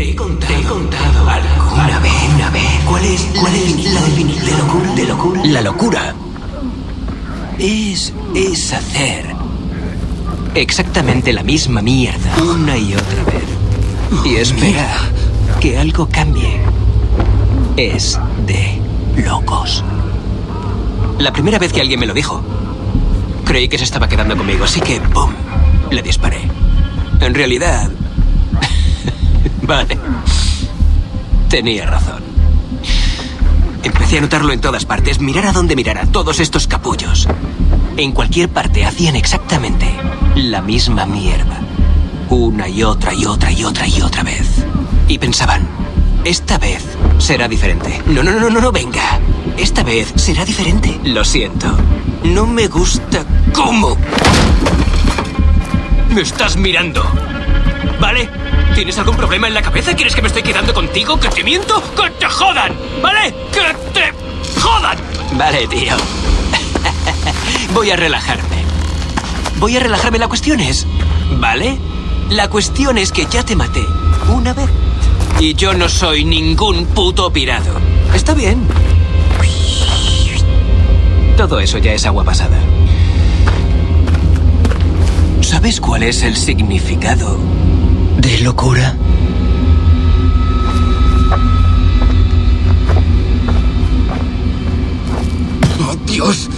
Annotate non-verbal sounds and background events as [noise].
Te he contado, te he contado alguna vez, una vez. ¿Cuál es la, defini- la definición de locura? De locura. La locura es, es hacer exactamente la misma mierda una y otra vez. Y esperar que algo cambie. Es de locos. La primera vez que alguien me lo dijo, creí que se estaba quedando conmigo, así que ¡pum! Le disparé. En realidad... [laughs] vale. Tenía razón. Empecé a notarlo en todas partes, mirar a donde mirara, todos estos capullos. En cualquier parte hacían exactamente la misma mierda. Una y otra y otra y otra y otra vez. Y pensaban, esta vez será diferente. No, no, no, no, no, venga. Esta vez será diferente. Lo siento. No me gusta cómo. Me estás mirando. ¿Vale? ¿Tienes algún problema en la cabeza? ¿Quieres que me estoy quedando contigo? ¿Que te miento? ¡Que te jodan! ¿Vale? ¡Que te jodan! Vale, tío. [laughs] Voy a relajarme. Voy a relajarme. La cuestión es... ¿Vale? La cuestión es que ya te maté una vez. Y yo no soy ningún puto pirado. Está bien. Todo eso ya es agua pasada. ¿Sabes cuál es el significado de locura? ¡Oh, Dios!